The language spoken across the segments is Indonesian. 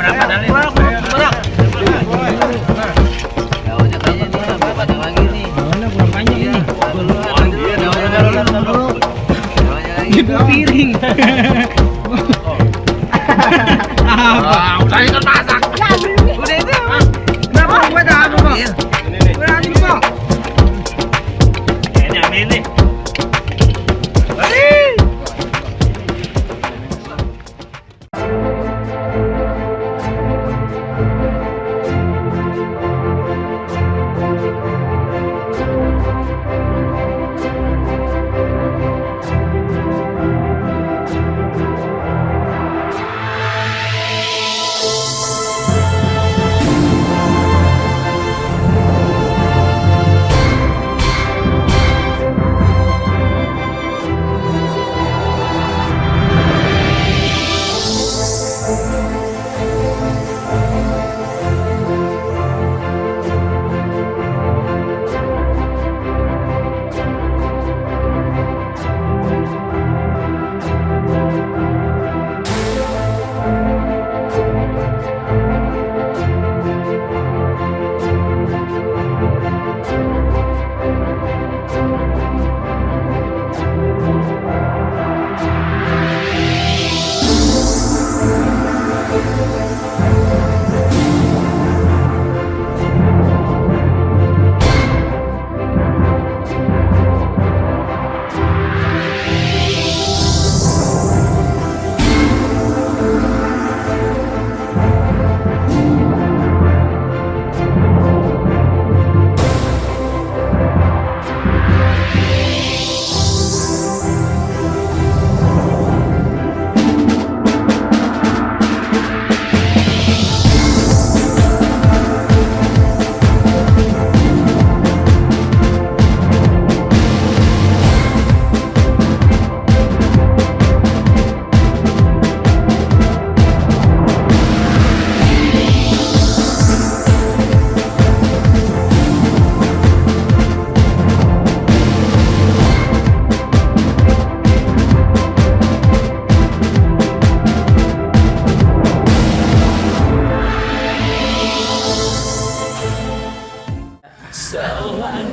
berapa kali? Berapa? Udah itu masak.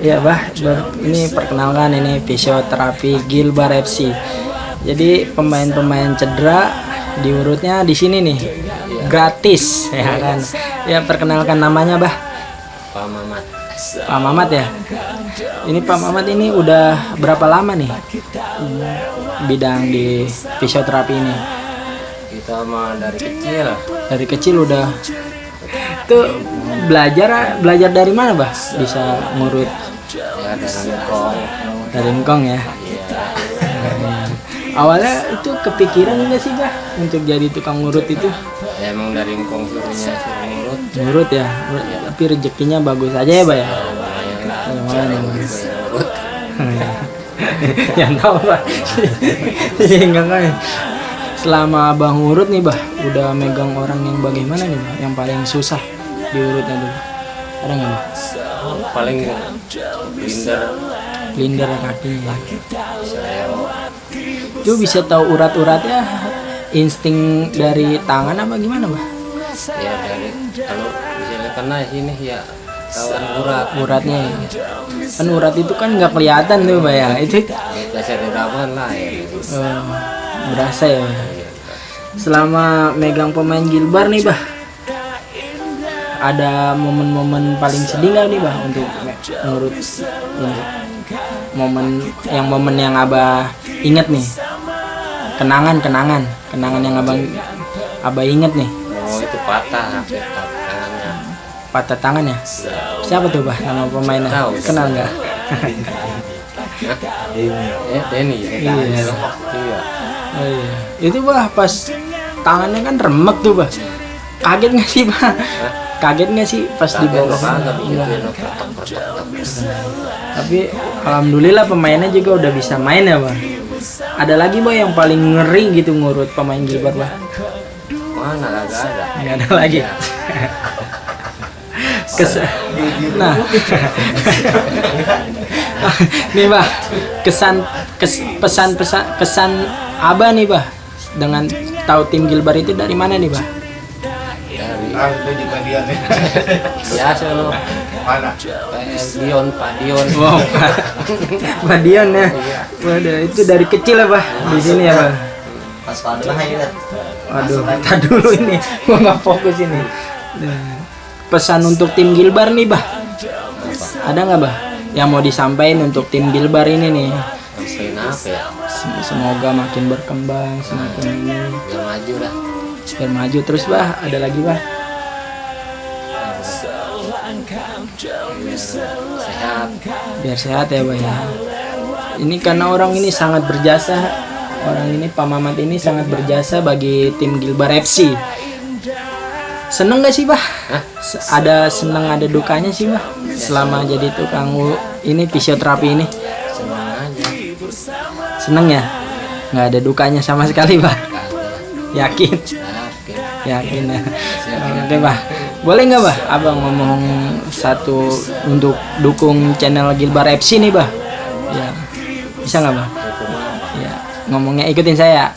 Ya bah, ini perkenalkan ini fisioterapi Gilbar FC. Jadi pemain-pemain cedera diurutnya di sini nih, gratis ya kan. Ya perkenalkan namanya bah, Pak Mamat. Pak Mamat ya. Ini Pak Mamat ini udah berapa lama nih bidang di fisioterapi ini? Kita mah dari kecil. Dari kecil udah tuh belajar belajar dari mana bah bisa ngurut Ya dari engkong ya? Iya. awalnya itu kepikiran enggak sih bah untuk jadi tukang ngurut itu. Ya emang dari Ngkong suruhnya suruh ngurut. ngurut ya tapi rezekinya bagus aja ya bah ya? Lumayan ya. Ngurut. yang tahu Iya, enggak. Kan selama abang ngurut nih bah udah megang orang yang bagaimana nih bah yang paling susah diurutnya dulu ada nggak bah Paling blinder. Linder kakinya Saya itu bisa tahu urat-uratnya insting dari tangan apa gimana bah ya dari kalau misalnya kena sini ya kawan urat. uratnya ya. kan urat itu kan nggak kelihatan tuh bah ya itu Kita cari rawan lah ya. eh, berasa ya selama megang pemain Gilbar nih bah ada momen-momen paling sedih nggak nih bah untuk me- ngurut ini? Momen yang momen yang abah inget nih? Kenangan kenangan. Kenangan yang abang abah inget nih? Oh itu patah tangannya. patah tangan ya? Siapa tuh bah nama pemainnya? Tahu. kenal nggak? Eh Denny ya. Iya. Iya. oh, iya. itu bah pas tangannya kan remek tuh bah. Kaget nggak sih bah kaget nggak sih pas di Kagak bawah kagak Iya. tapi alhamdulillah pemainnya juga udah bisa main ya bah ada lagi bah yang paling ngeri gitu ngurut pemain Gilbar bah Mana kagak ada. nggak ada. Lagi. Kes nah. Nih bah kesan kes, pesan pesan kesan abah nih bah dengan tahu tim Gilbar itu dari mana nih bah Dari Ah, juga nih. biasa lo Mana? PS Dion Pak Dion Wow, Pak. Dion ya. Waduh, itu dari kecil ya, Pak. Di sini ya, Pak. Pas pada lah ya. Waduh, kita dulu ini. Gua nggak fokus ini. Nah, Pesan untuk tim Gilbar nih, Bah. Ada nggak, Bah? Yang mau disampaikan untuk tim Gilbar ini nih. Apa ya Sem- Semoga makin berkembang, semakin ini. biar maju dah Biar maju terus, Bah. Ada lagi, Bah. Sehat. Biar sehat ya, Bah ya. Ini karena orang ini sangat berjasa. Orang ini Pak Mamat ini sangat berjasa bagi tim Gilbar FC. Seneng gak sih, Bah? Ada seneng ada dukanya sih bah selama jadi tukang ini fisioterapi ini. Aja. Seneng ya? Nggak ada dukanya sama sekali bah yakin yakin. Ya oke bah. Boleh nggak bah? Abang ngomong satu untuk dukung channel Gilbar FC nih bah. Ya. Bisa nggak bah? Ya ngomongnya ikutin saya.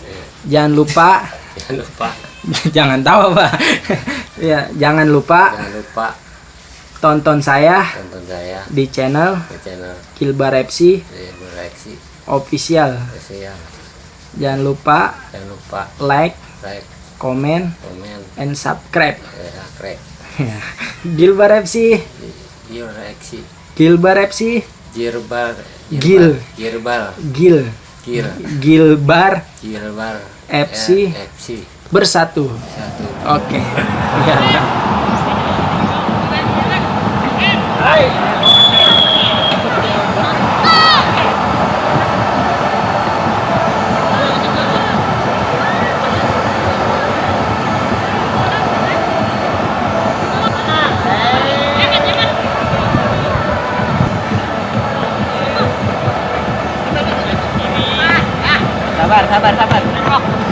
Jangan lupa. Jangan lupa. Jangan tahu bah. Ya jangan lupa jangan lupa. tonton saya tonton saya di channel di channel Gilbar FC di Bereaksi official. Sosial Jangan lupa jangan lupa. like, like comment, komen. and subscribe. ya. Krek Gilbar FC, di Bereaksi Gilbar FC, Jirbar Gil. Girbal Gil, Gil. Gilbar Gilbar. FC. Ya, FC bersatu. satu Oke. Ya, ya. Sabar, sabar, sabar.